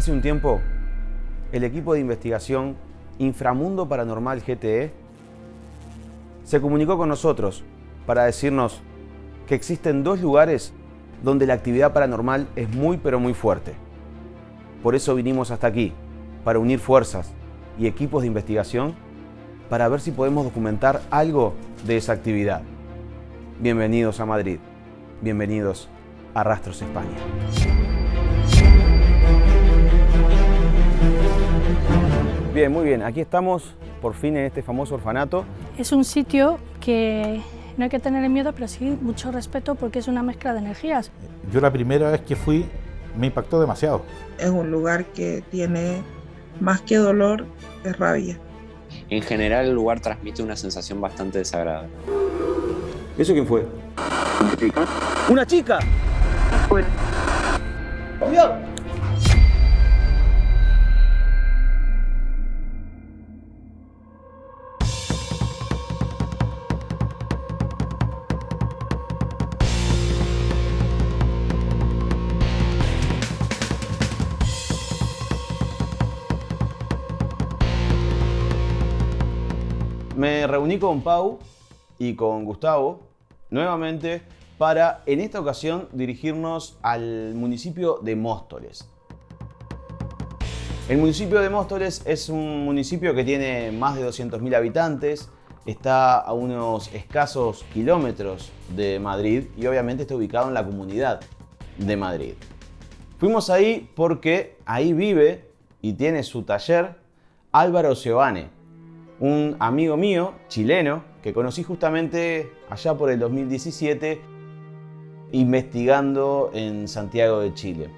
Hace un tiempo, el equipo de investigación Inframundo Paranormal GTE se comunicó con nosotros para decirnos que existen dos lugares donde la actividad paranormal es muy pero muy fuerte. Por eso vinimos hasta aquí, para unir fuerzas y equipos de investigación para ver si podemos documentar algo de esa actividad. Bienvenidos a Madrid, bienvenidos a Rastros España. Bien, muy bien, aquí estamos por fin en este famoso orfanato. Es un sitio que no hay que tener miedo, pero sí mucho respeto porque es una mezcla de energías. Yo la primera vez que fui me impactó demasiado. Es un lugar que tiene más que dolor, es rabia. En general el lugar transmite una sensación bastante desagradable. ¿Eso quién fue? Una chica. ¡Una chica! Bueno, ¡Cuidado! Me reuní con Pau y con Gustavo nuevamente para en esta ocasión dirigirnos al municipio de Móstoles. El municipio de Móstoles es un municipio que tiene más de 200.000 habitantes, está a unos escasos kilómetros de Madrid y obviamente está ubicado en la comunidad de Madrid. Fuimos ahí porque ahí vive y tiene su taller Álvaro Giovane, un amigo mío, chileno, que conocí justamente allá por el 2017 investigando en Santiago de Chile.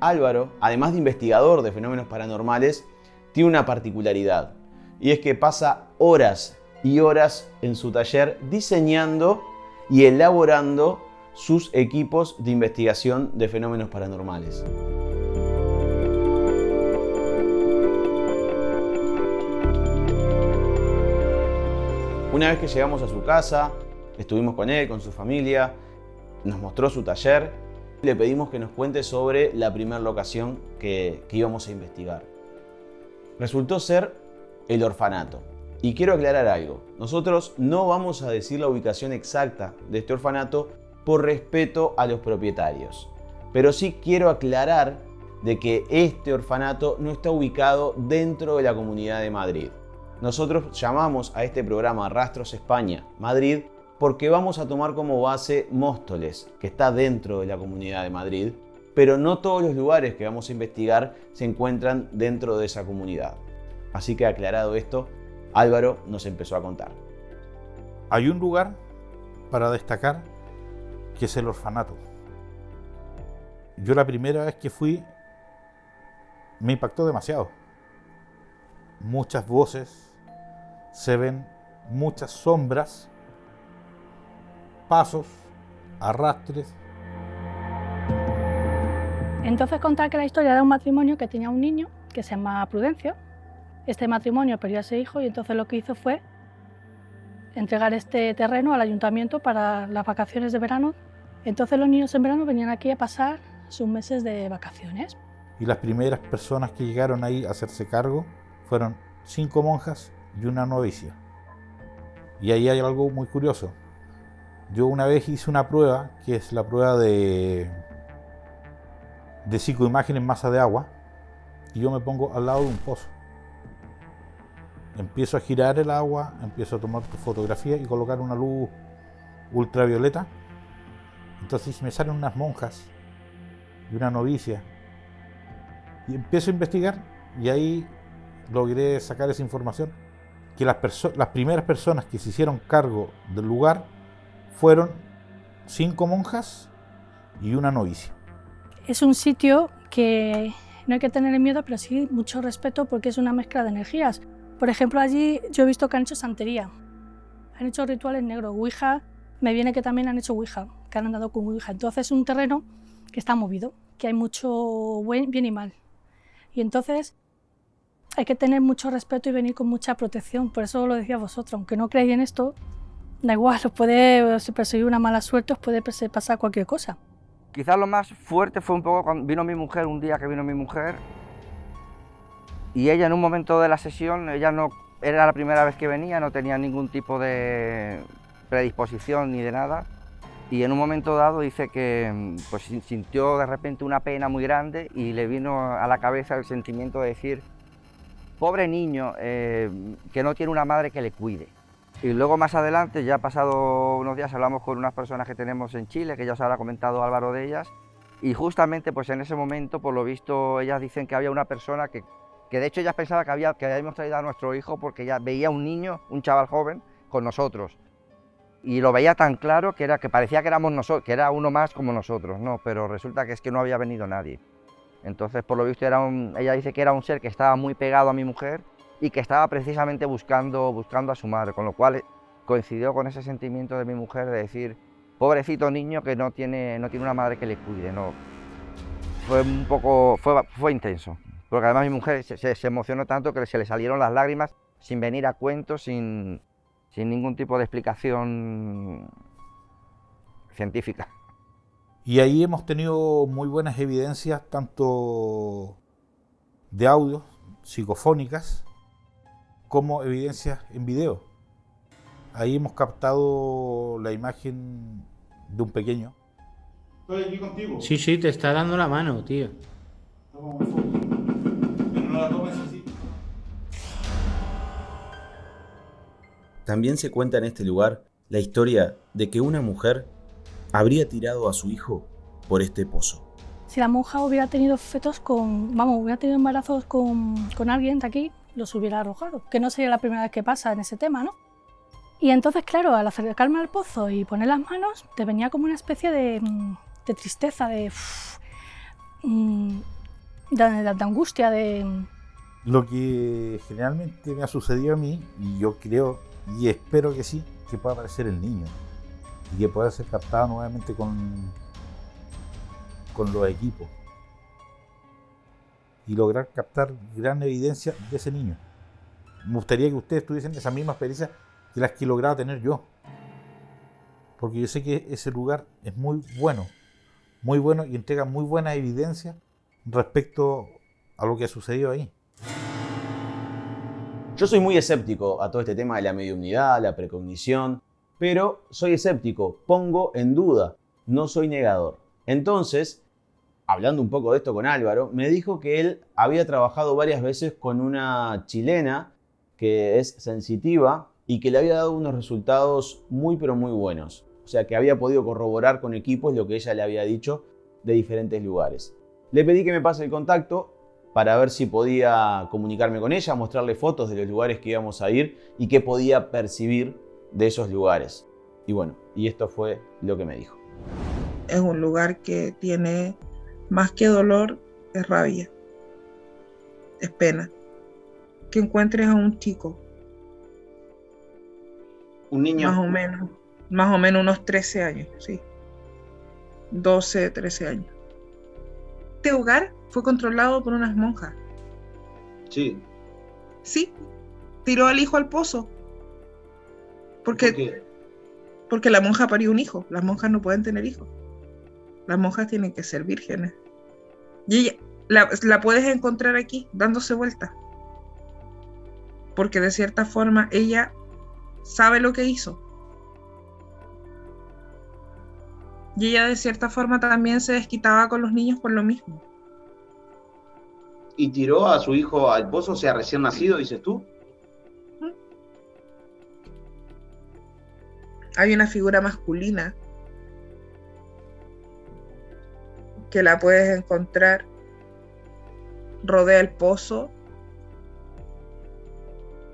Álvaro, además de investigador de fenómenos paranormales, tiene una particularidad y es que pasa horas y horas en su taller diseñando y elaborando sus equipos de investigación de fenómenos paranormales. Una vez que llegamos a su casa, estuvimos con él, con su familia, nos mostró su taller, le pedimos que nos cuente sobre la primera locación que, que íbamos a investigar. Resultó ser el orfanato. Y quiero aclarar algo, nosotros no vamos a decir la ubicación exacta de este orfanato por respeto a los propietarios. Pero sí quiero aclarar de que este orfanato no está ubicado dentro de la Comunidad de Madrid. Nosotros llamamos a este programa Rastros España Madrid porque vamos a tomar como base Móstoles, que está dentro de la Comunidad de Madrid, pero no todos los lugares que vamos a investigar se encuentran dentro de esa comunidad. Así que aclarado esto, Álvaro nos empezó a contar. Hay un lugar para destacar que es el orfanato. Yo la primera vez que fui me impactó demasiado. Muchas voces, se ven muchas sombras, pasos, arrastres. Entonces contar que la historia era un matrimonio que tenía un niño que se llama Prudencio. Este matrimonio perdió a ese hijo y entonces lo que hizo fue entregar este terreno al ayuntamiento para las vacaciones de verano. Entonces los niños en verano venían aquí a pasar sus meses de vacaciones. Y las primeras personas que llegaron ahí a hacerse cargo fueron cinco monjas y una novicia. Y ahí hay algo muy curioso. Yo una vez hice una prueba, que es la prueba de, de psicoimagen en masa de agua, y yo me pongo al lado de un pozo. Empiezo a girar el agua, empiezo a tomar fotografía y colocar una luz ultravioleta. Entonces me salen unas monjas y una novicia. Y empiezo a investigar y ahí logré sacar esa información. Que las, primeras personas que se hicieron cargo del lugar fueron cinco monjas y una novicia. Es un sitio que no hay que tener miedo, pero sí mucho respeto porque es una mezcla de energías. Por ejemplo, allí yo he visto que han hecho santería, han hecho rituales negros, Ouija, me viene que también han hecho Ouija, que han andado con Ouija. Entonces es un terreno que está movido, que hay mucho bien y mal. Y entonces hay que tener mucho respeto y venir con mucha protección, por eso lo decía vosotros, aunque no creáis en esto, da igual, os puede perseguir una mala suerte, os puede pasar cualquier cosa. Quizás lo más fuerte fue un poco cuando vino mi mujer, un día que vino mi mujer, y ella en un momento de la sesión, ella no era la primera vez que venía, no tenía ningún tipo de predisposición ni de nada, y en un momento dado dice que pues, sintió de repente una pena muy grande y le vino a la cabeza el sentimiento de decir, pobre niño, eh, que no tiene una madre que le cuide. Y luego más adelante, ya pasado unos días, hablamos con unas personas que tenemos en Chile, que ya os habrá comentado Álvaro de ellas, y justamente pues en ese momento, por lo visto, ellas dicen que había una persona que, que de hecho ellas pensaban que, había, que habíamos traído a nuestro hijo porque ya veía un niño, un chaval joven, con nosotros y lo veía tan claro que, era, que parecía que, éramos nosotros, que era uno más como nosotros, no, pero resulta que es que no había venido nadie. Entonces, por lo visto, era ella dice que era un ser que estaba muy pegado a mi mujer y que estaba precisamente buscando, buscando a su madre, con lo cual coincidió con ese sentimiento de mi mujer de decir, pobrecito niño que no tiene, no tiene una madre que le cuide, no. Fue un poco, fue, fue intenso, porque además mi mujer se, se emocionó tanto que se le salieron las lágrimas sin venir a cuento, sin, sin ningún tipo de explicación científica. Y ahí hemos tenido muy buenas evidencias, tanto de audio, psicofónicas, como evidencias en video. Ahí hemos captado la imagen de un pequeño. Estoy aquí contigo. Sí, sí, te está dando la mano, tío. Pero no la tomes así. También se cuenta en este lugar la historia de que una mujer habría tirado a su hijo por este pozo. Si la monja hubiera tenido fetos con, vamos, hubiera tenido embarazos con, con alguien de aquí, los hubiera arrojado, que no sería la primera vez que pasa en ese tema, ¿no? Y entonces, claro, al acercarme al pozo y poner las manos, te venía como una especie de, de tristeza, de, mm, de, de, de angustia, de... Lo que generalmente me ha sucedido a mí, y yo creo y espero que sí, que pueda aparecer el niño y que pueda ser captado nuevamente con, con los equipos y lograr captar gran evidencia de ese niño. Me gustaría que ustedes tuviesen esa misma experiencia que las que he logrado tener yo. Porque yo sé que ese lugar es muy bueno, muy bueno y entrega muy buena evidencia respecto a lo que ha sucedido ahí. Yo soy muy escéptico a todo este tema de la mediunidad, la precognición, pero soy escéptico, pongo en duda, no soy negador. Entonces, hablando un poco de esto con Álvaro, me dijo que él había trabajado varias veces con una chilena que es sensitiva y que le había dado unos resultados muy pero muy buenos. O sea que había podido corroborar con equipos lo que ella le había dicho de diferentes lugares. Le pedí que me pase el contacto para ver si podía comunicarme con ella, mostrarle fotos de los lugares que íbamos a ir y qué podía percibir de esos lugares. Y bueno, y esto fue lo que me dijo. Es un lugar que tiene más que dolor, es rabia, es pena. Que encuentres a un chico. Un niño. Más o menos, más o menos unos 13 años, sí. 12, 13 años. Este hogar fue controlado por unas monjas. Sí. Sí, tiró al hijo al pozo. Porque, ¿Por qué? porque la monja parió un hijo. Las monjas no pueden tener hijos. Las monjas tienen que ser vírgenes. Y ella, la, la puedes encontrar aquí, dándose vuelta. Porque de cierta forma ella sabe lo que hizo. Y ella de cierta forma también se desquitaba con los niños por lo mismo. ¿Y tiró a su hijo al pozo, o sea, recién nacido, dices tú? Hay una figura masculina que la puedes encontrar, rodea el pozo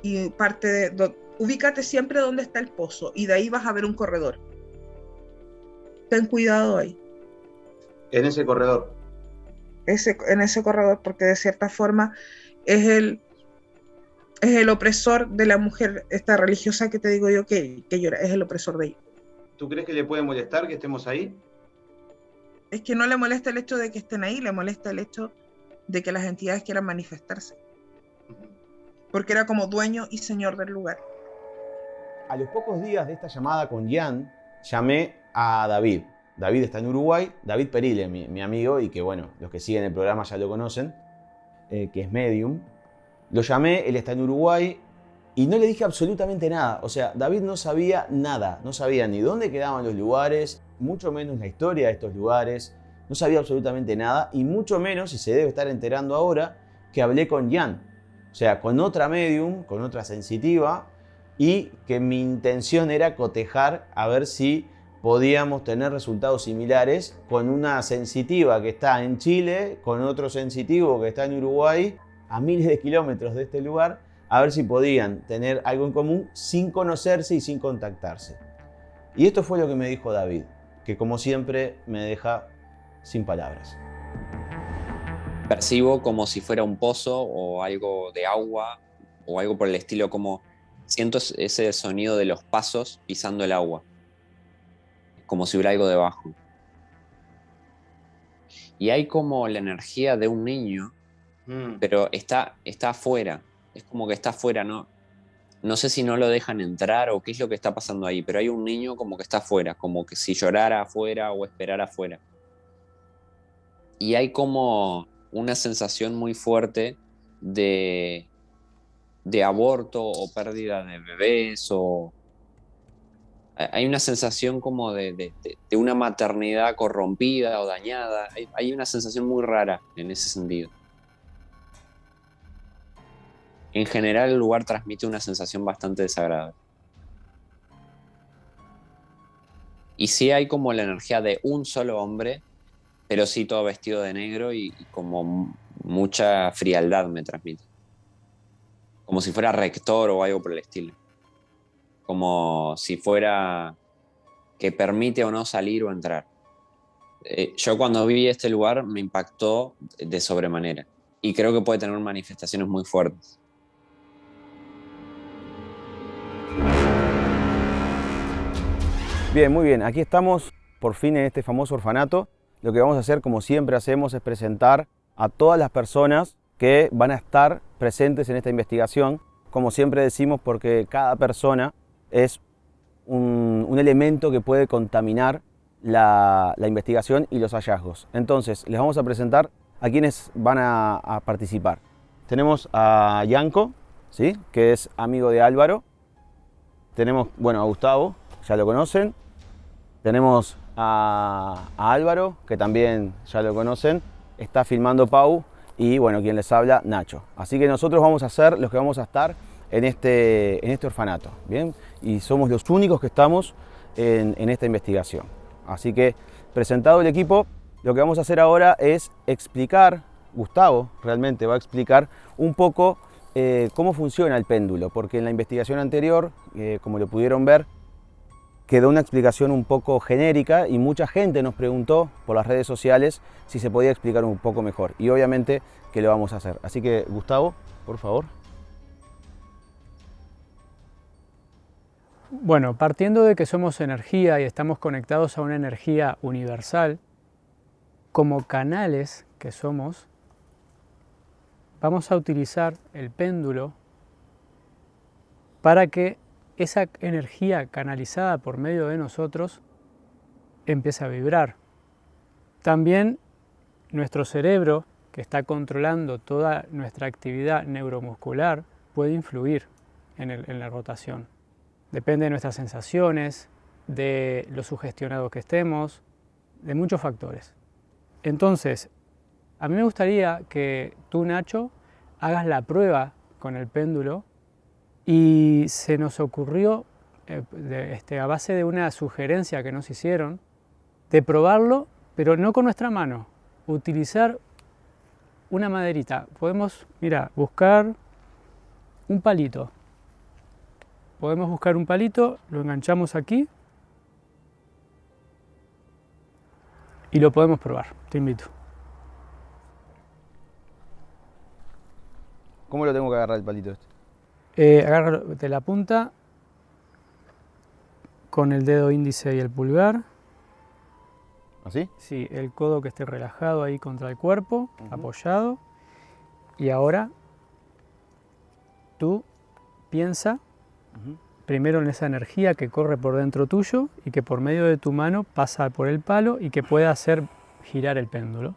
y parte de... do- ubícate siempre donde está el pozo y de ahí vas a ver un corredor. Ten cuidado ahí. En ese corredor. ese, en ese corredor, porque de cierta forma es el, es el opresor de la mujer, esta religiosa que te digo yo que, que llora, es el opresor de ella. ¿Tú crees que le puede molestar que estemos ahí? Es que no le molesta el hecho de que estén ahí, le molesta el hecho de que las entidades quieran manifestarse, porque era como dueño y señor del lugar. A los pocos días de esta llamada con Jan, llamé a David. David está en Uruguay, David Perile, mi, mi amigo, y que bueno, los que siguen el programa ya lo conocen, eh, que es medium. Lo llamé, él está en Uruguay, y no le dije absolutamente nada. O sea, David no sabía nada, no sabía ni dónde quedaban los lugares, mucho menos la historia de estos lugares, no sabía absolutamente nada, y mucho menos, y se debe estar enterando ahora, que hablé con Jan, o sea, con otra medium, con otra sensitiva, y que mi intención era cotejar a ver si podíamos tener resultados similares con una sensitiva que está en Chile, con otro sensitivo que está en Uruguay, a miles de kilómetros de este lugar, a ver si podían tener algo en común sin conocerse y sin contactarse. Y esto fue lo que me dijo David, que como siempre me deja sin palabras. Percibo como si fuera un pozo o algo de agua o algo por el estilo, como siento ese sonido de los pasos pisando el agua como si hubiera algo debajo. Y hay como la energía de un niño, mm. pero está, está afuera. Es como que está afuera, ¿no? No sé si no lo dejan entrar o qué es lo que está pasando ahí, pero hay un niño como que está afuera, como que si llorara afuera o esperara afuera. Y hay como una sensación muy fuerte de, de aborto o pérdida de bebés o, hay una sensación como de, una maternidad corrompida o dañada. Hay, una sensación muy rara en ese sentido. En general el lugar transmite una sensación bastante desagradable. Y sí hay como la energía de un solo hombre, pero sí todo vestido de negro y, como mucha frialdad me transmite. Como si fuera rector o algo por el estilo como si fuera que permite o no salir o entrar. Eh, yo cuando vi este lugar me impactó de sobremanera y creo que puede tener manifestaciones muy fuertes. Bien, muy bien. Aquí estamos por fin en este famoso orfanato. Lo que vamos a hacer, como siempre hacemos, es presentar a todas las personas que van a estar presentes en esta investigación. Como siempre decimos, porque cada persona es un, elemento que puede contaminar la, investigación y los hallazgos. Entonces, les vamos a presentar a quienes van a, participar. Tenemos a Yanko, ¿sí? que es amigo de Álvaro. Tenemos, bueno, a Gustavo, ya lo conocen. Tenemos a, Álvaro, que también ya lo conocen. Está filmando Pau y, bueno, quien les habla, Nacho. Así que nosotros vamos a ser los que vamos a estar en este, en este orfanato. ¿bien? Y somos los únicos que estamos en, esta investigación. Así que, presentado el equipo, lo que vamos a hacer ahora es explicar, Gustavo realmente va a explicar un poco eh, cómo funciona el péndulo, porque en la investigación anterior, eh, como lo pudieron ver, quedó una explicación un poco genérica y mucha gente nos preguntó por las redes sociales si se podía explicar un poco mejor. Y obviamente que lo vamos a hacer. Así que, Gustavo, por favor. Bueno, partiendo de que somos energía y estamos conectados a una energía universal, como canales que somos, vamos a utilizar el péndulo para que esa energía canalizada por medio de nosotros empiece a vibrar. También nuestro cerebro, que está controlando toda nuestra actividad neuromuscular, puede influir en, la rotación. Depende de nuestras sensaciones, de lo sugestionados que estemos, de muchos factores. Entonces, a mí me gustaría que tú, Nacho, hagas la prueba con el péndulo y se nos ocurrió, eh, este, a base de una sugerencia que nos hicieron, de probarlo, pero no con nuestra mano, utilizar una maderita. Podemos, mira, buscar un palito podemos buscar un palito, lo enganchamos aquí y lo podemos probar. Te invito. ¿Cómo lo tengo que agarrar el palito este? Eh, de la punta con el dedo índice y el pulgar. ¿Así? Sí, el codo que esté relajado ahí contra el cuerpo, apoyado. Y ahora tú piensa primero en esa energía que corre por dentro tuyo y que por medio de tu mano pasa por el palo y que puede hacer girar el péndulo.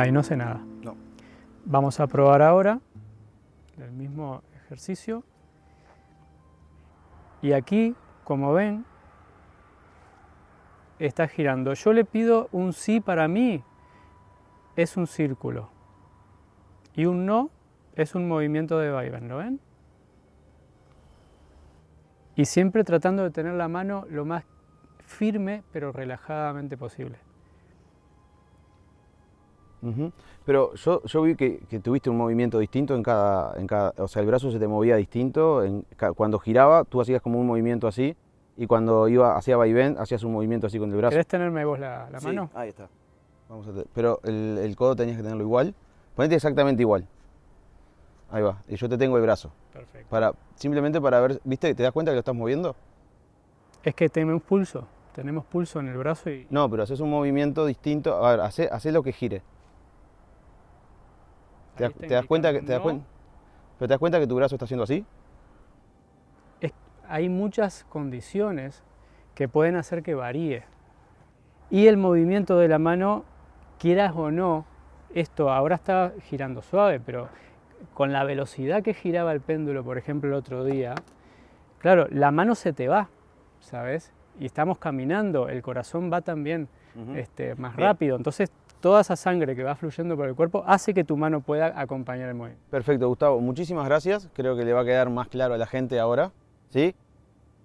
Ahí no sé nada. No. Vamos a probar ahora el mismo ejercicio. Y aquí, como ven, está girando. Yo le pido un sí para mí, es un círculo. Y un no es un movimiento de vaivén, ¿lo ven? Y siempre tratando de tener la mano lo más firme pero relajadamente posible. Pero yo, yo vi que, tuviste un movimiento distinto en cada, en cada, o sea, el brazo se te movía distinto, en, cuando giraba tú hacías como un movimiento así y cuando iba hacia vaivén hacías un movimiento así con el brazo. ¿Querés tenerme vos la, la sí, mano? ahí está. Vamos a pero el, el, codo tenías que tenerlo igual. Ponete exactamente igual. Ahí va. Y yo te tengo el brazo. Perfecto. Para, simplemente para ver, ¿viste? ¿Te das cuenta que lo estás moviendo? Es que tenemos pulso. Tenemos pulso en el brazo y... No, pero haces un movimiento distinto. A ver, hace, hace lo que gire. ¿Te, das, te das cuenta que, te das ¿Pero te das cuenta que tu brazo está haciendo así? hay muchas condiciones que pueden hacer que varíe. Y el movimiento de la mano, quieras o no, esto ahora está girando suave, pero con la velocidad que giraba el péndulo, por ejemplo, el otro día, claro, la mano se te va, ¿sabes? Y estamos caminando, el corazón va también este, más rápido, entonces toda esa sangre que va fluyendo por el cuerpo hace que tu mano pueda acompañar el movimiento. Perfecto, Gustavo, muchísimas gracias, creo que le va a quedar más claro a la gente ahora. ¿sí?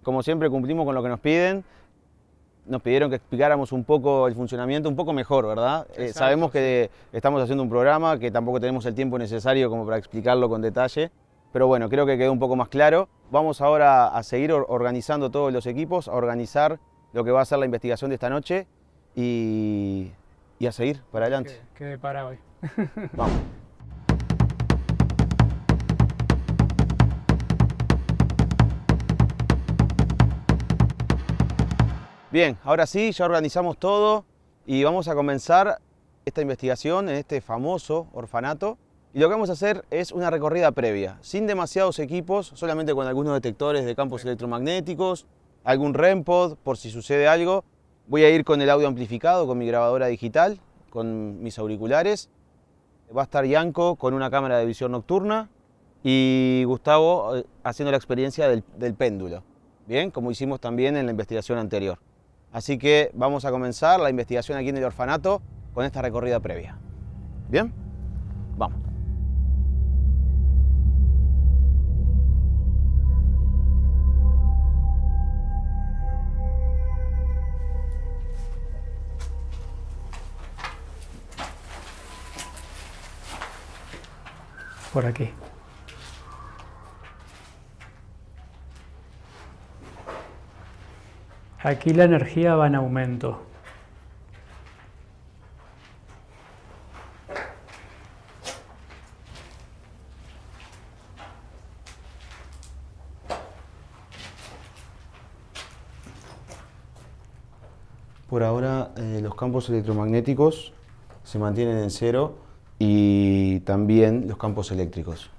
Como siempre cumplimos con lo que nos piden. Nos pidieron que explicáramos un poco el funcionamiento, un poco mejor, ¿verdad? Eh, sabemos que estamos haciendo un programa, que tampoco tenemos el tiempo necesario como para explicarlo con detalle, pero bueno, creo que quedó un poco más claro. Vamos ahora a seguir organizando todos los equipos, a organizar lo que va a ser la investigación de esta noche y, a seguir para adelante. Quede para hoy. Vamos. Bien, ahora sí, ya organizamos todo y vamos a comenzar esta investigación en este famoso orfanato. Y lo que vamos a hacer es una recorrida previa, sin demasiados equipos, solamente con algunos detectores de campos electromagnéticos, algún REMPOD por si sucede algo. Voy a ir con el audio amplificado, con mi grabadora digital, con mis auriculares. Va a estar Yanko con una cámara de visión nocturna y Gustavo eh, haciendo la experiencia del, del péndulo, bien, como hicimos también en la investigación anterior. Así que vamos a comenzar la investigación aquí en el orfanato con esta recorrida previa. ¿Bien? Vamos. Por aquí. Aquí la energía va en aumento. Por ahora eh, los campos electromagnéticos se mantienen en cero y también los campos eléctricos.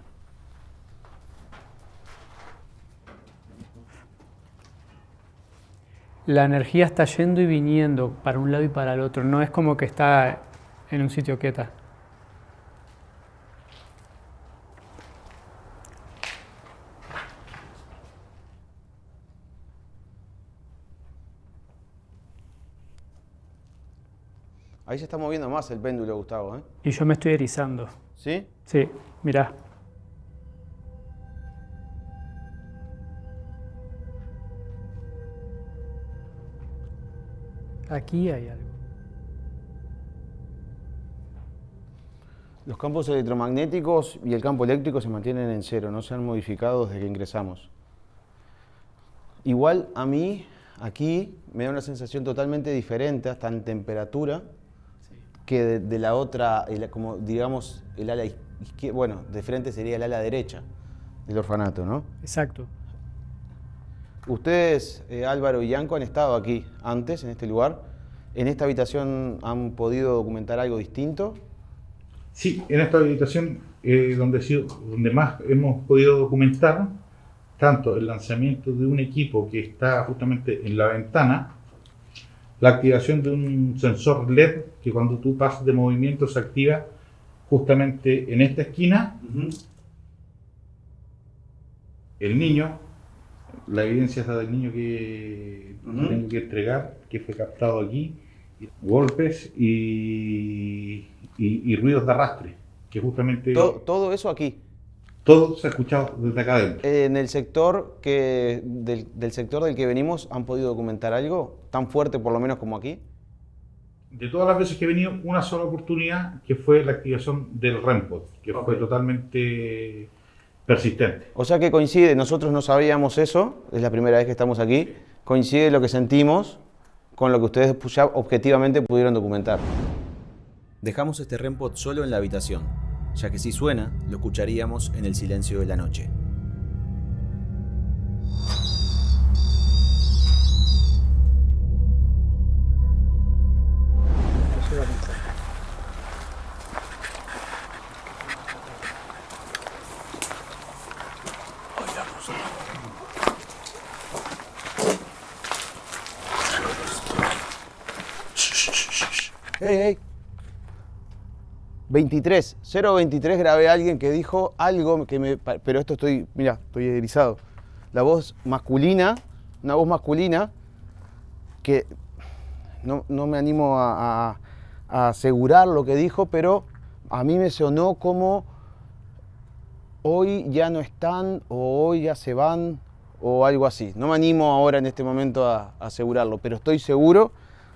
la energía está yendo y viniendo para un lado y para el otro, no es como que está en un sitio quieta. Ahí se está moviendo más el péndulo, Gustavo. ¿eh? Y yo me estoy erizando. ¿Sí? Sí, mirá. Aquí hay algo. Los campos electromagnéticos y el campo eléctrico se mantienen en cero, no se han modificado desde que ingresamos. Igual a mí, aquí, me da una sensación totalmente diferente, hasta en temperatura, que de, la otra, como digamos, el ala izquierda, bueno, de frente sería el ala derecha del orfanato, ¿no? Exacto. Ustedes, eh, Álvaro y Yanco, han estado aquí antes, en este lugar. ¿En esta habitación han podido documentar algo distinto? Sí, en esta habitación eh, donde, donde más hemos podido documentar tanto el lanzamiento de un equipo que está justamente en la ventana, la activación de un sensor LED que cuando tú pasas de movimiento se activa justamente en esta esquina. El niño, la evidencia está del niño que tengo que entregar, que fue captado aquí, golpes y, y, ruidos de arrastre, que justamente... todo eso aquí. Todo se ha escuchado desde acá adentro. En el sector que, del, sector del que venimos, ¿han podido documentar algo tan fuerte por lo menos como aquí? De todas las veces que he venido, una sola oportunidad que fue la activación del REMPOD, que fue totalmente persistente. O sea que coincide, nosotros no sabíamos eso, es la primera vez que estamos aquí, coincide lo que sentimos con lo que ustedes ya objetivamente pudieron documentar. Dejamos este REMPOD solo en la habitación ya que si suena, lo escucharíamos en el silencio de la noche. ¡Hey, hey! 23, 023 grabé a alguien que dijo algo que me... Pero esto estoy, mira, estoy erizado. La voz masculina, una voz masculina que no, me animo a, asegurar lo que dijo, pero a mí me sonó como hoy ya no están o hoy ya se van o algo así. No me animo ahora en este momento a, a asegurarlo, pero estoy seguro,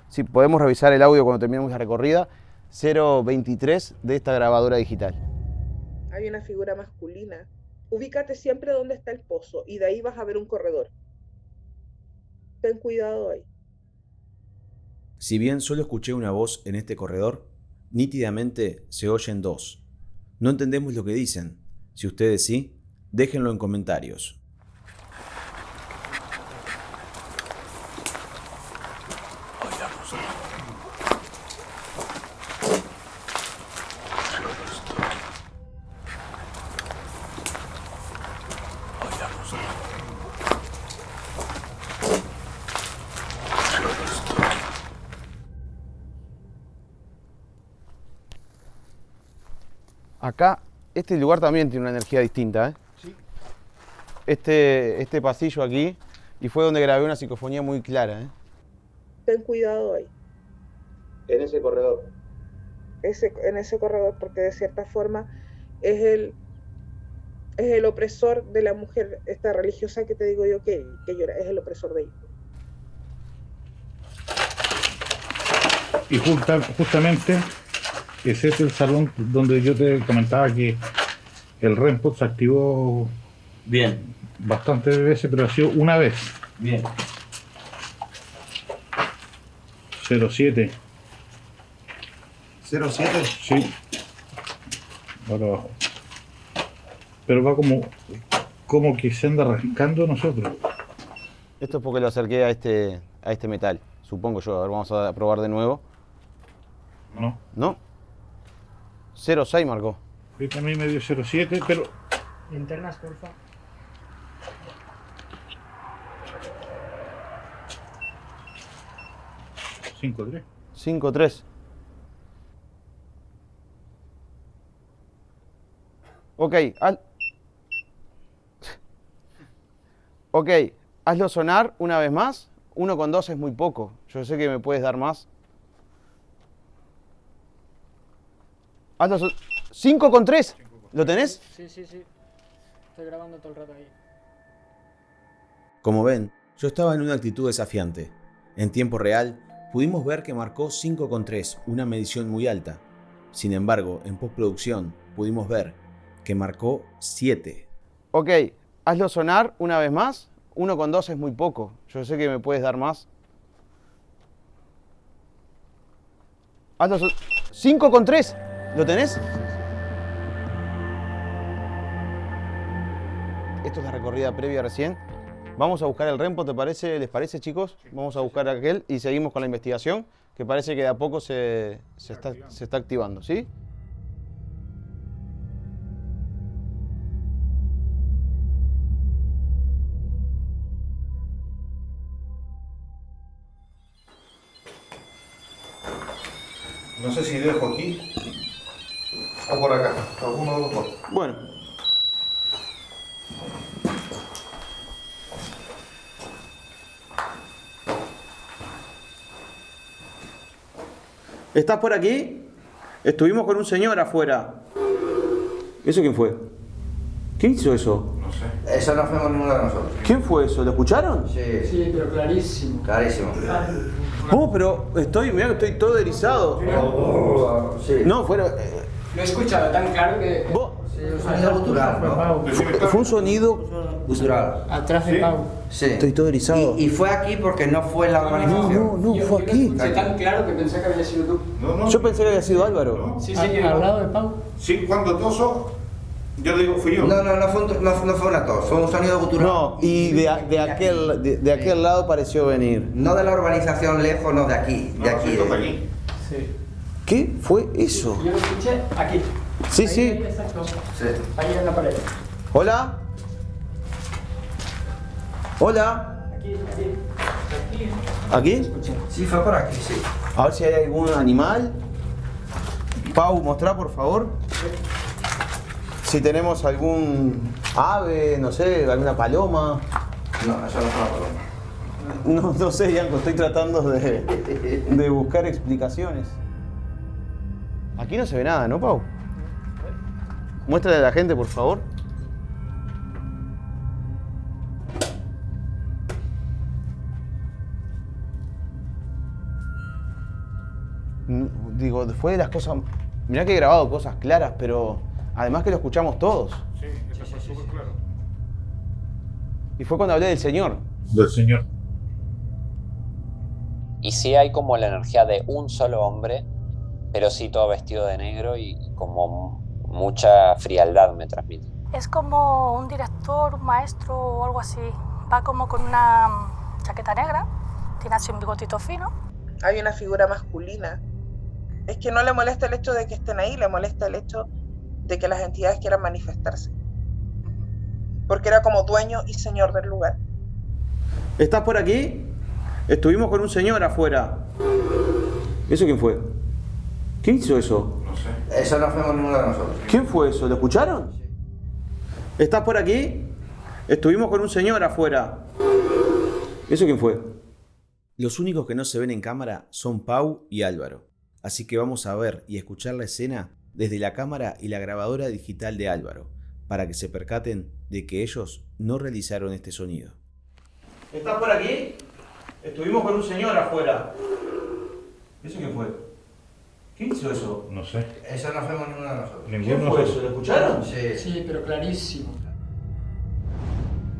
si podemos revisar el audio cuando terminemos la recorrida, 023 de esta grabadora digital. Hay una figura masculina. Ubícate siempre donde está el pozo y de ahí vas a ver un corredor. Ten cuidado ahí. Si bien solo escuché una voz en este corredor, nítidamente se oyen dos. No entendemos lo que dicen. Si ustedes sí, déjenlo en comentarios. Acá, este lugar también tiene una energía distinta. ¿eh? Sí. Este, este pasillo aquí, y fue donde grabé una psicofonía muy clara. ¿eh? Ten cuidado ahí. En ese corredor. Ese, en ese corredor, porque de cierta forma es el, es el opresor de la mujer, esta religiosa que te digo yo que, que llora, es el opresor de ella. Y justamente ese es el salón donde yo te comentaba que el REMPOD se activó bien bastantes veces, pero ha sido una vez. Bien. 07. 07. Sí. Ahora abajo. Pero va como como que se anda rascando nosotros. Esto es porque lo acerqué a este a este metal, supongo yo. A ver, vamos a probar de nuevo. No. ¿No? 06 marcó. a mí me dio 07, pero... Linternas, porfa. Cinco, tres. 5, 3. Ok, al... Ok, hazlo sonar una vez más. Uno con dos es muy poco. Yo sé que me puedes dar más. 5 con 3. ¿Lo tenés? Sí, sí, sí. Estoy grabando todo el rato ahí. Como ven, yo estaba en una actitud desafiante. En tiempo real, pudimos ver que marcó 5 con 3, una medición muy alta. Sin embargo, en postproducción pudimos ver que marcó 7. Ok, hazlo sonar una vez más. 1 con 2 es muy poco. Yo sé que me puedes dar más. Hazlo 5 con 3. ¿Lo tenés? Esto es la recorrida previa recién. Vamos a buscar el rempo, ¿te parece? ¿Les parece, chicos? Vamos a buscar aquel y seguimos con la investigación, que parece que de a poco se, se, está, se está activando, ¿sí? No sé si dejo aquí o por acá, alguno de los dos. Bueno. ¿Estás por aquí? Estuvimos con un señor afuera. ¿Eso quién fue? ¿Quién hizo eso? No sé. Eso no fuimos ninguno de nosotros. ¿Quién fue eso? ¿Lo escucharon? Sí, Sí, pero clarísimo. clarísimo. Oh, pero estoy, mira que estoy todo erizado. Sí. No, fuera. Lo he escuchado tan claro que... vos- Sí, un sonido gutural, ¿no? fue un sonido. Gutural. Atrás de. Pau. Sí. Estoy todo erizado. Y, y fue aquí porque no fue la No, urbanización. no, Yo- fue yo aquí. escuché tan claro que pensé que había sido tú. No, no. Yo pensé que había sido Álvaro. No. Sí, sí, al lado de Pau. Sí, cuando toso, yo digo, fui yo. No, no, no fue, un- no, no fue una tos, fue un sonido gutural. No, y de, a- de aquel, de, de aquel lado pareció venir. No de la urbanización lejos, no de aquí, No, de aquí. de- aquí. Sí. ¿Qué fue eso? Yo lo escuché aquí. Sí, Ahí, sí. ahí, exacto. Sí. Ahí en la pared. Hola. Hola. Aquí, aquí. ¿Aquí? Sí, fue por aquí, sí. A ver si hay algún animal. Pau, mostrá por favor. Si tenemos algún ave, no sé, alguna paloma. No, eso no fue una paloma. No, no sé, Yanko, estoy tratando de, de buscar explicaciones. Aquí no se ve nada, ¿no, Pau? Muéstrale a la gente, por favor. Digo, fue de las cosas... Mirá que he grabado cosas claras, pero además que lo escuchamos todos. Sí, eso fue súper claro. Y fue cuando hablé del Señor. Del Señor. Y sí hay como la energía de un solo hombre, pero sí todo vestido de negro y como mucha frialdad me transmite. Es como un director, un maestro o algo así. Va como con una mm, chaqueta negra, tiene así un bigotito fino. Hay una figura masculina. Es que no le molesta el hecho de que estén ahí, le molesta el hecho de que las entidades quieran manifestarse. Porque era como dueño y señor del lugar. ¿Estás por aquí? Estuvimos con un señor afuera. ¿Eso quién fue? ¿Quién hizo eso? No sé. Eso no fuimos ninguno de nosotros. ¿Quién fue eso? ¿Lo escucharon? ¿Estás por aquí? Estuvimos con un señor afuera. ¿Eso quién fue? Los únicos que no se ven en cámara son Pau y Álvaro. Así que vamos a ver y escuchar la escena desde la cámara y la grabadora digital de Álvaro, para que se percaten de que ellos no realizaron este sonido. ¿Estás por aquí? Estuvimos con un señor afuera. ¿Eso quién fue? ¿Quién hizo eso? No sé. Eso no fuimos ninguno de nosotros. Ninguno de nosotros. ¿Lo escucharon? Sí. Sí, pero clarísimo.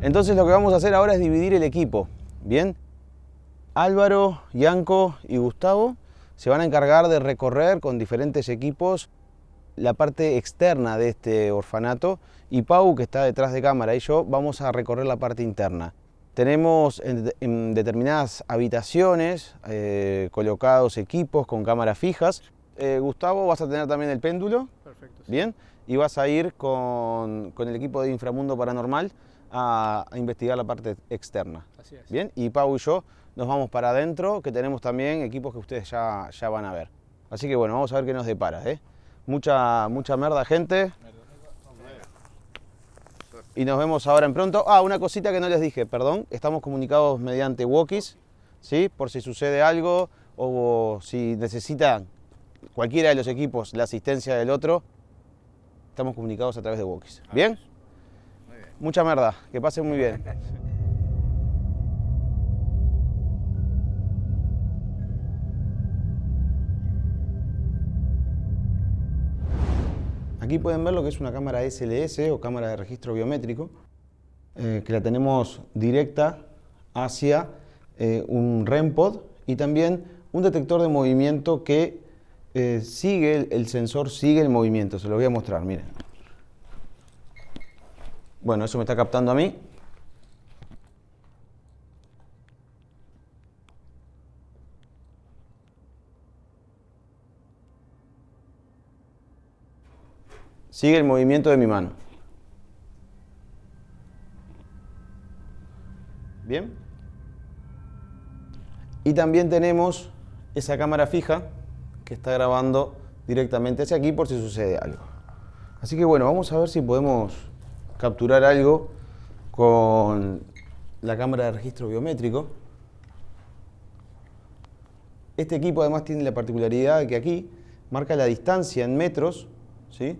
Entonces lo que vamos a hacer ahora es dividir el equipo. ¿Bien? Álvaro, Yanko y Gustavo se van a encargar de recorrer con diferentes equipos la parte externa de este orfanato y Pau, que está detrás de cámara, y yo vamos a recorrer la parte interna. Tenemos en, en determinadas habitaciones eh, colocados equipos con cámaras fijas. Eh, Gustavo, vas a tener también el péndulo. Perfecto. Bien, y vas a ir con, con el equipo de Inframundo Paranormal a, a investigar la parte externa. Así es. Bien, y Pau y yo nos vamos para adentro, que tenemos también equipos que ustedes ya, ya van a ver. Así que bueno, vamos a ver qué nos depara. ¿eh? Mucha, mucha merda, gente. Y nos vemos ahora en pronto. Ah, una cosita que no les dije, perdón. Estamos comunicados mediante walkies, ¿sí? Por si sucede algo o si necesitan cualquiera de los equipos la asistencia del otro, estamos comunicados a través de walkies. ¿Bien? Mucha merda, que pasen muy bien. Aquí pueden ver lo que es una cámara SLS o cámara de registro biométrico, eh, que la tenemos directa hacia eh, un REMPOD y también un detector de movimiento que eh, sigue, el, el sensor sigue el movimiento, se lo voy a mostrar, miren. Bueno, eso me está captando a mí. Sigue el movimiento de mi mano. Bien. Y también tenemos esa cámara fija que está grabando directamente hacia aquí por si sucede algo. Así que bueno, vamos a ver si podemos capturar algo con la cámara de registro biométrico. Este equipo además tiene la particularidad de que aquí marca la distancia en metros ¿sí?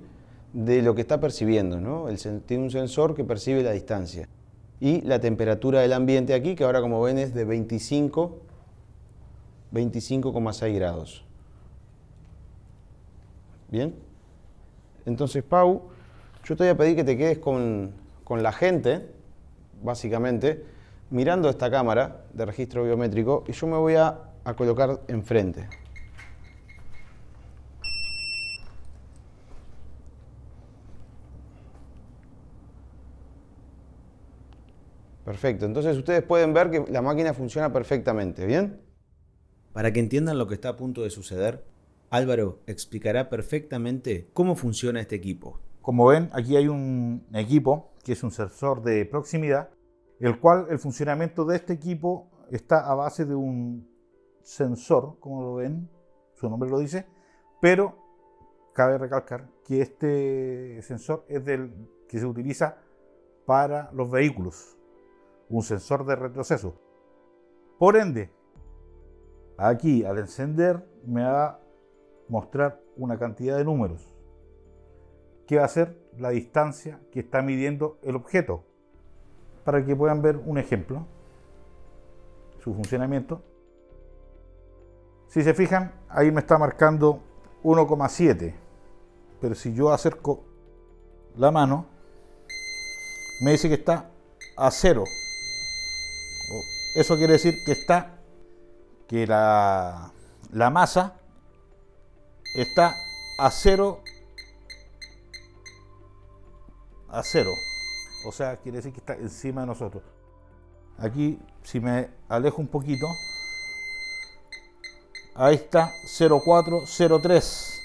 de lo que está percibiendo. ¿no? tiene un sensor que percibe la distancia. Y la temperatura del ambiente aquí, que ahora como ven es de 25, 25,6 grados. Bien. Entonces, Pau, yo te voy a pedir que te quedes con, con la gente, básicamente, mirando esta cámara de registro biométrico y yo me voy a, a colocar enfrente. Perfecto, entonces ustedes pueden ver que la máquina funciona perfectamente, ¿bien? Para que entiendan lo que está a punto de suceder, Álvaro explicará perfectamente cómo funciona este equipo. Como ven, aquí hay un equipo que es un sensor de proximidad, el cual el funcionamiento de este equipo está a base de un sensor, como lo ven, su nombre lo dice, pero cabe recalcar que este sensor es del que se utiliza para los vehículos, un sensor de retroceso. Por ende, aquí al encender me va mostrar una cantidad de números. Que va a ser la distancia que está midiendo el objeto para que puedan ver un ejemplo su funcionamiento. Si se fijan ahí me está marcando 1,7 pero si yo acerco la mano me dice que está a 0 eso quiere decir que está que la, la masa está a cero a cero o sea quiere decir que está encima de nosotros aquí si me alejo un poquito ahí está 0403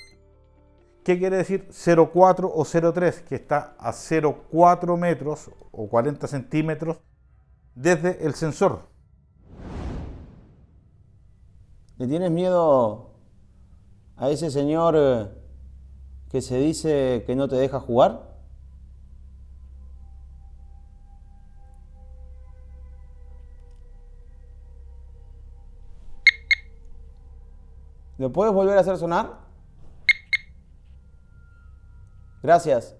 ¿Qué quiere decir 0,4 o 0,3? Que está a 0,4 metros o 40 centímetros desde el sensor. ¿Le tienes miedo a ese señor eh, que se dice que no te deja jugar? ¿Lo puedes volver a hacer sonar? Gracias.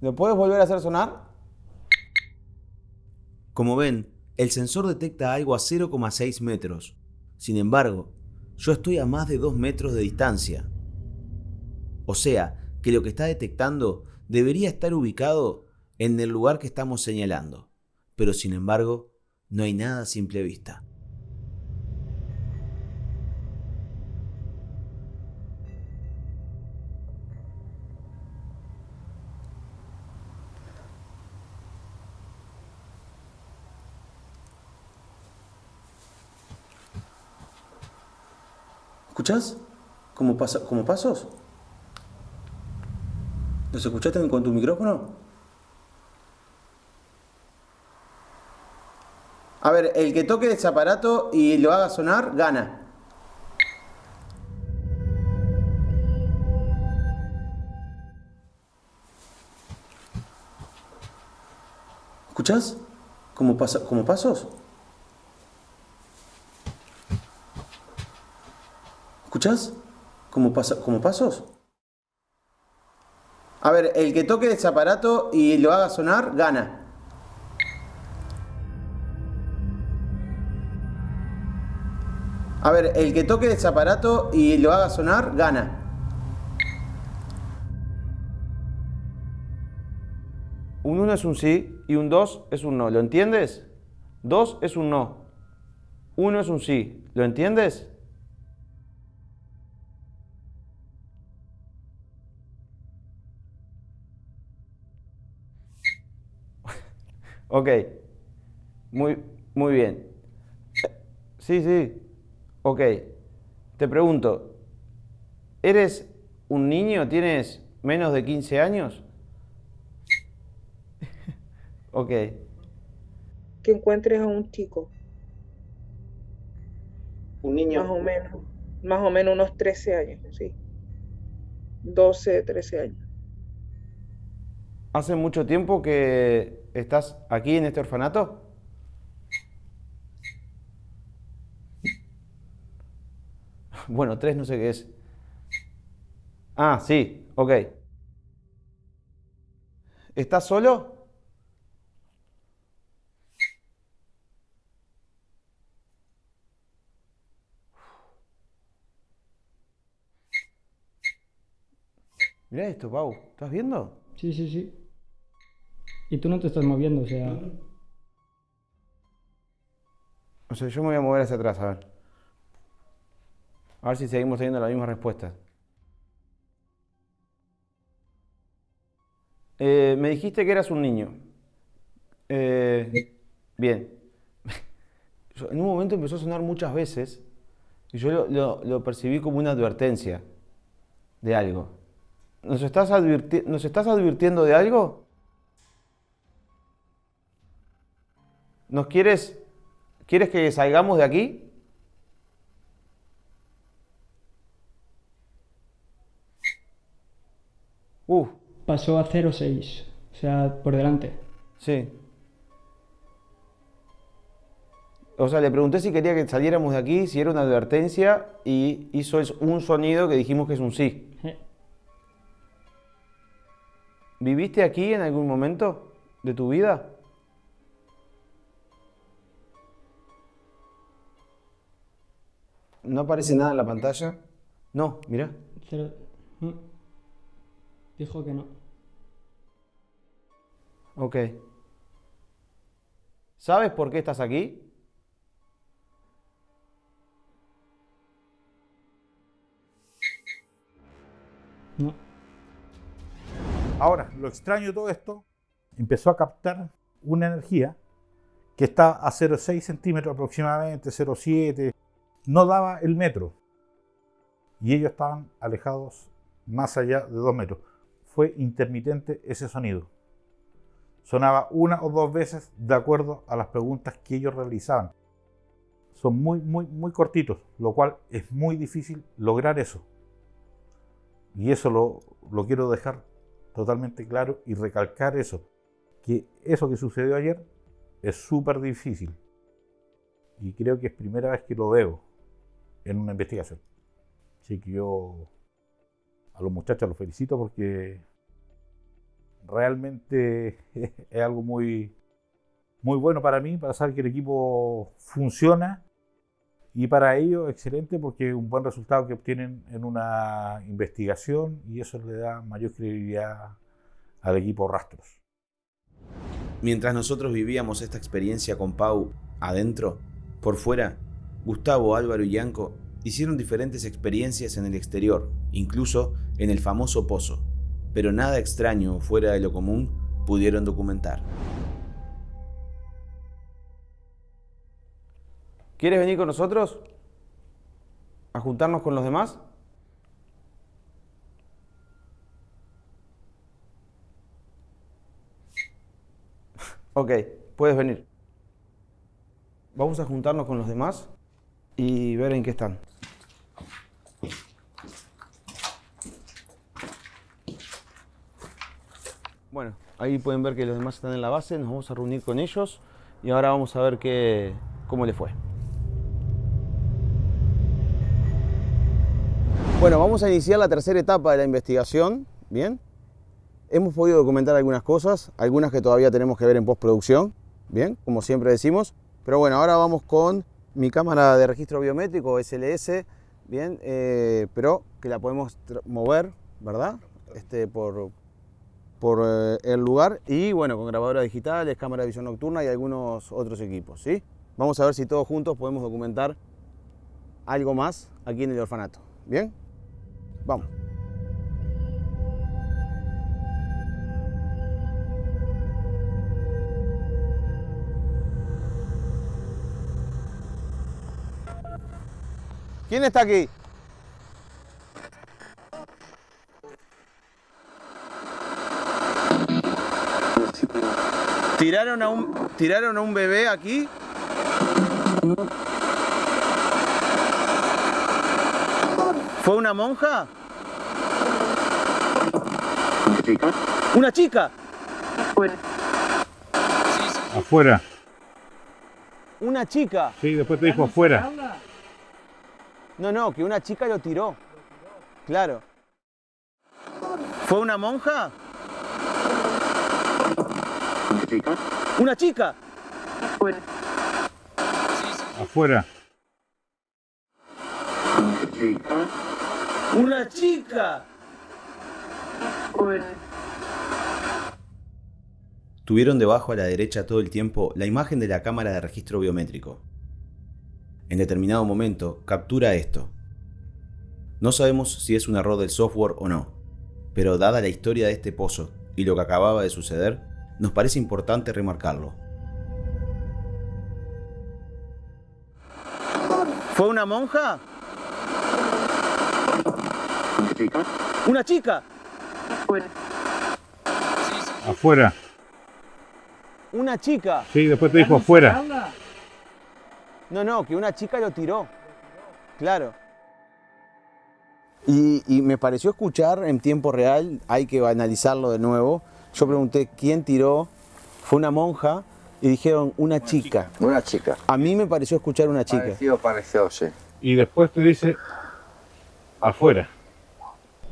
¿Lo puedes volver a hacer sonar? Como ven, el sensor detecta algo a 0,6 metros. Sin embargo, yo estoy a más de 2 metros de distancia. O sea, que lo que está detectando debería estar ubicado en el lugar que estamos señalando. Pero sin embargo, no hay nada a simple vista. ¿Escuchás? ¿Como, pasa, como pasos? ¿Los escuchaste con tu micrófono? A ver, el que toque ese aparato y lo haga sonar, gana. ¿Escuchás? ¿Como, pasa, como pasos? ¿Escuchás? ¿Como, como pasos? A ver, el que toque ese aparato y lo haga sonar, gana. A ver, el que toque ese aparato y lo haga sonar, gana. Un 1 es un sí y un 2 es un no. ¿Lo entiendes? 2 es un no. 1 es un sí. ¿Lo entiendes? Ok, muy, muy bien. Sí, sí, ok. Te pregunto, ¿eres un niño? ¿Tienes menos de 15 años? ok. Que encuentres a un chico. Un niño. Más o menos. Más o menos unos 13 años, sí. 12, 13 años. ¿Hace mucho tiempo que estás aquí en este orfanato? Bueno, tres no sé qué es. Ah, sí, ok. ¿Estás solo? Mira esto, Pau. ¿Estás viendo? Sí, sí, sí. Y tú no te estás moviendo, o sea... O sea, yo me voy a mover hacia atrás, a ver. A ver si seguimos teniendo la misma respuesta. Eh, me dijiste que eras un niño. Eh, bien. En un momento empezó a sonar muchas veces y yo lo, percibí como una advertencia de algo. ¿Nos estás, ¿Nos estás advirtiendo de algo? ¿Nos quieres, quieres que salgamos de aquí? Uh. Pasó a 0,6, o sea, por delante. Sí. O sea, le pregunté si quería que saliéramos de aquí, si era una advertencia, y hizo un sonido que dijimos que es un sí. ¿Viviste aquí en algún momento de tu vida? ¿No aparece nada en la pantalla? No, mira. Mm. Dijo que no. Ok. ¿Sabes por qué estás aquí? No. Ahora, lo extraño de todo esto, empezó a captar una energía que está a 0,6 centímetros aproximadamente, 0,7, no daba el metro. Y ellos estaban alejados más allá de 2 metros. Fue intermitente ese sonido. Sonaba una o dos veces de acuerdo a las preguntas que ellos realizaban. Son muy, muy, muy cortitos, lo cual es muy difícil lograr eso. Y eso lo, lo quiero dejar totalmente claro y recalcar eso. Que eso que sucedió ayer es súper difícil. Y creo que es primera vez que lo veo en una investigación. Así que yo a los muchachos los felicito porque realmente es algo muy, muy bueno para mí, para saber que el equipo funciona y para ellos excelente porque un buen resultado que obtienen en una investigación y eso le da mayor credibilidad al equipo Rastros. Mientras nosotros vivíamos esta experiencia con Pau adentro, por fuera, Gustavo, Álvaro y Yanko hicieron diferentes experiencias en el exterior, incluso en el famoso pozo, pero nada extraño o fuera de lo común pudieron documentar. ¿Quieres venir con nosotros? ¿A juntarnos con los demás? ok, puedes venir. Vamos a juntarnos con los demás y ver en qué están. Bueno, ahí pueden ver que los demás están en la base, nos vamos a reunir con ellos y ahora vamos a ver qué, cómo le fue. Bueno, vamos a iniciar la tercera etapa de la investigación, ¿bien? Hemos podido documentar algunas cosas, algunas que todavía tenemos que ver en postproducción, ¿bien? Como siempre decimos. Pero bueno, ahora vamos con mi cámara de registro biométrico SLS, bien, eh, pero que la podemos mover, ¿verdad? Este, por, por eh, el lugar y bueno, con grabadoras digitales, cámara de visión nocturna y algunos otros equipos, ¿sí? Vamos a ver si todos juntos podemos documentar algo más aquí en el orfanato, ¿bien? Vamos. ¿Quién está aquí? ¿Tiraron a un, tiraron a un bebé aquí? ¿Fue una monja? ¿Una chica? Afuera. Afuera. ¿Una chica? Sí, después te dijo afuera. No, no, que una chica lo tiró. Claro. ¿Fue una monja? Chica. ¿Una chica? Afuera. Chica. ¡Una chica! Tuvieron debajo a la derecha todo el tiempo la imagen de la cámara de registro biométrico. En determinado momento captura esto. No sabemos si es un error del software o no, pero dada la historia de este pozo y lo que acababa de suceder, nos parece importante remarcarlo. ¿Fue una monja? Chica. ¿Una chica? Afuera. ¿Una chica? Sí, después te dijo afuera. No, no, que una chica lo tiró. Claro. Y, y me pareció escuchar en tiempo real, hay que analizarlo de nuevo. Yo pregunté quién tiró, fue una monja, y dijeron una, chica. Una chica. A mí me pareció escuchar una chica. Parecido, pareció, sí. Y después te dice afuera.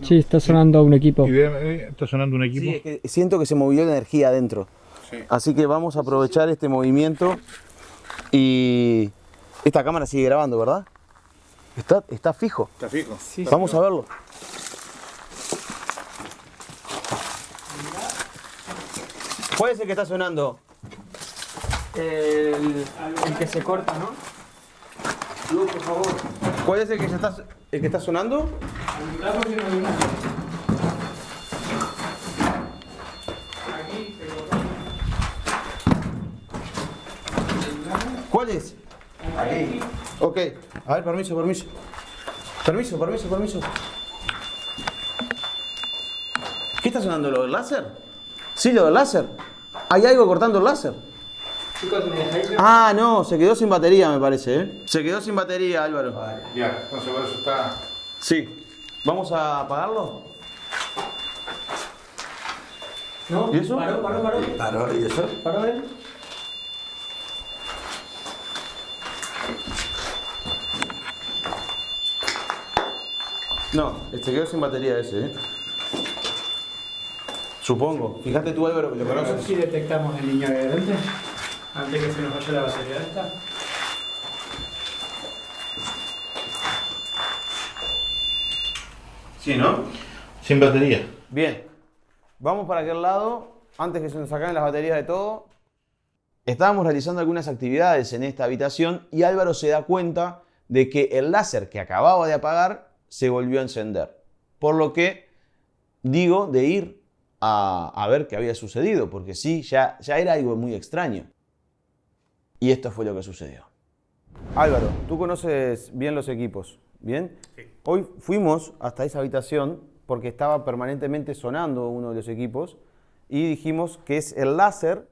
Sí, está sonando un equipo. Está sonando un equipo. Sí, es que siento que se movió la energía adentro. Así que vamos a aprovechar este movimiento y esta cámara sigue grabando, ¿verdad? Está, está fijo. Está fijo. Vamos a verlo. ¿Cuál es el que está sonando? El, el que se corta, ¿no? ¿Cuál es el que, ya está, el que está sonando? ¿Cuál es? Ahí. Ok. A ver, permiso, permiso. Permiso, permiso, permiso. ¿Qué está sonando? ¿Lo del láser? Sí, lo del láser. ¿Hay algo cortando el láser? Ah, no, se quedó sin batería, me parece, ¿eh? Se quedó sin batería, Álvaro. Ya, entonces por eso está. Sí. ¿Vamos a apagarlo? No, ¿Y eso? paró, paró, paró. Claro, ¿y eso? Paró él. No, se quedó sin batería ese, ¿eh? Supongo. Fíjate tú, Álvaro, que lo A ver conoces. si detectamos el niño de delante, antes que se nos vaya la batería de esta. Sí, ¿no? Sin batería. Bien. Vamos para aquel lado, antes que se nos acaben las baterías de todo. Estábamos realizando algunas actividades en esta habitación y Álvaro se da cuenta de que el láser que acababa de apagar se volvió a encender. Por lo que digo de ir a, a ver qué había sucedido, porque sí, ya, ya era algo muy extraño. Y esto fue lo que sucedió. Álvaro, tú conoces bien los equipos, ¿bien? Hoy fuimos hasta esa habitación porque estaba permanentemente sonando uno de los equipos y dijimos que es el láser.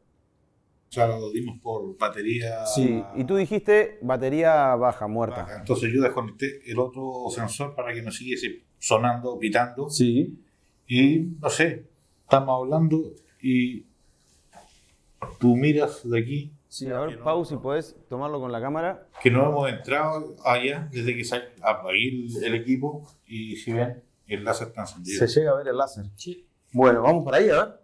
O sea, lo dimos por batería. Sí, y tú dijiste batería baja, muerta. baja. Entonces yo desconecté el otro sensor para que no siguiese sonando, pitando. Sí. Y no sé, estamos hablando y tú miras de aquí Sí, a ver, Pau, si podés tomarlo con la cámara. que no hemos entrado allá desde que sa- apagué el, el equipo y si ven, el láser está encendido. Se llega a ver el láser. Sí. Bueno, vamos para ahí, a ver.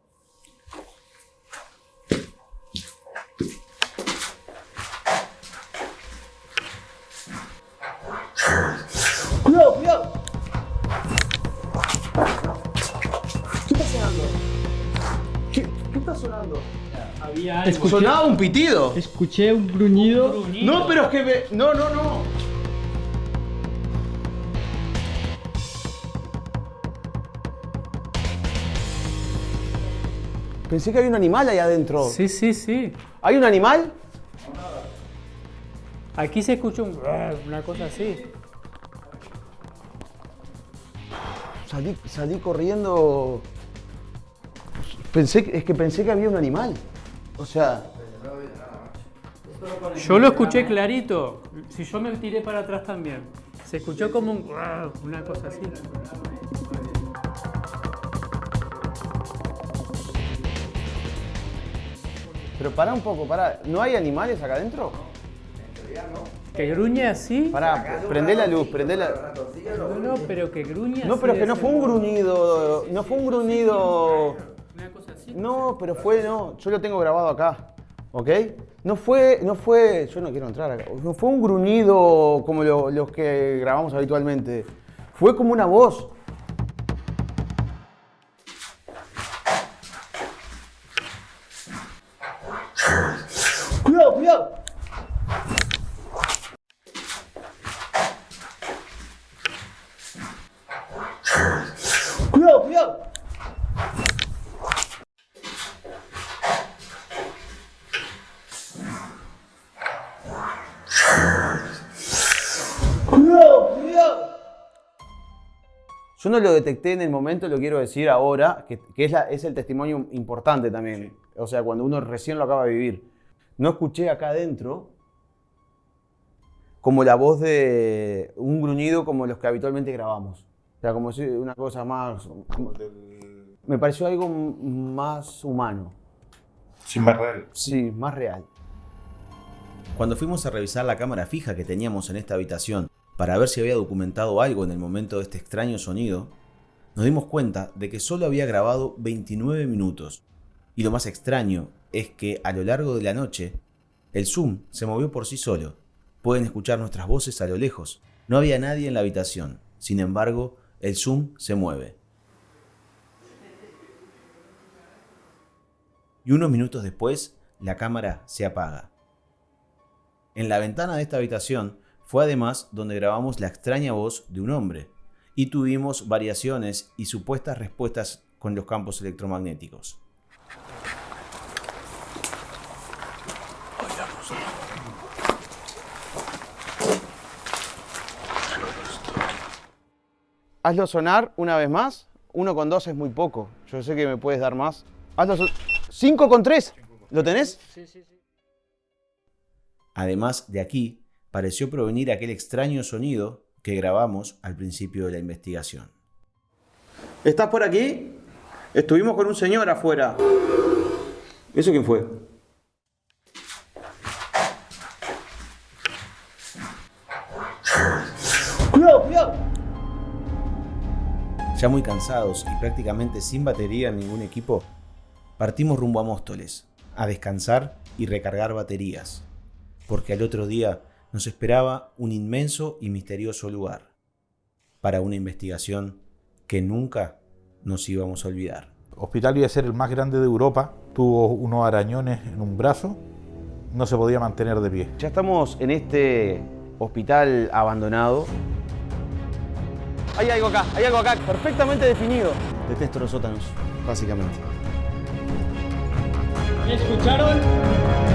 ¿Qué está sonando? ¿Qué, qué está sonando? Había algo. Escuché, Sonaba un pitido. escuché un gruñido. No, pero es que me... No, no, no. Pensé que había un animal ahí adentro. Sí, sí, sí. ¿Hay un animal? Aquí se escuchó un... una cosa así. Salí, salí corriendo. Pensé, es que pensé que había un animal. O sea, Yo lo escuché clarito. Si yo me tiré para atrás también. Se escuchó como un... una cosa así. pero pará un poco, pará. ¿No hay animales acá adentro? Que gruñe así. Pará, prendé la luz, prendé la... No, no, pero que gruñe No, así pero es que no fue un gruñido, no fue un gruñido... No, pero fue, no, yo lo tengo grabado acá, ¿ok? No fue, no fue, yo no quiero entrar acá, no fue un gruñido como lo- los que grabamos habitualmente, fue como una voz. Yo no lo detecté en el momento, lo quiero decir ahora, que, que es, la- es el testimonio importante también. O sea, cuando uno recién lo acaba de vivir. No escuché acá adentro como la voz de un gruñido como los que habitualmente grabamos. O sea, como si una cosa más... Me pareció algo más humano. Sin más real. Sí, más real. Cuando fuimos a revisar la cámara fija que teníamos en esta habitación para ver si había documentado algo en el momento de este extraño sonido, nos dimos cuenta de que solo había grabado 29 minutos. Y lo más extraño es que a lo largo de la noche, el zoom se movió por sí solo. Pueden escuchar nuestras voces a lo lejos. No había nadie en la habitación. Sin embargo, el zoom se mueve. Y unos minutos después, la cámara se apaga. En la ventana de esta habitación fue además donde grabamos la extraña voz de un hombre y tuvimos variaciones y supuestas respuestas con los campos electromagnéticos. Hazlo sonar una vez más. Uno con dos es muy poco. Yo sé que me puedes dar más. Hazlo son... Cinco con tres. ¿Lo tenés? Además de aquí, pareció provenir aquel extraño sonido que grabamos al principio de la investigación. ¿Estás por aquí? Estuvimos con un señor afuera. ¿Eso quién fue? ¡Cuidado, cuidado! Ya muy cansados y prácticamente sin batería en ningún equipo, partimos rumbo a Móstoles, a descansar y recargar baterías, porque al otro día nos esperaba un inmenso y misterioso lugar, para una investigación que nunca nos íbamos a olvidar. Hospital iba a ser el más grande de Europa, tuvo unos arañones en un brazo, no se podía mantener de pie. Ya estamos en este hospital abandonado. Hay algo acá, hay algo acá, perfectamente definido. Detesto los sótanos, básicamente. ¿Escucharon?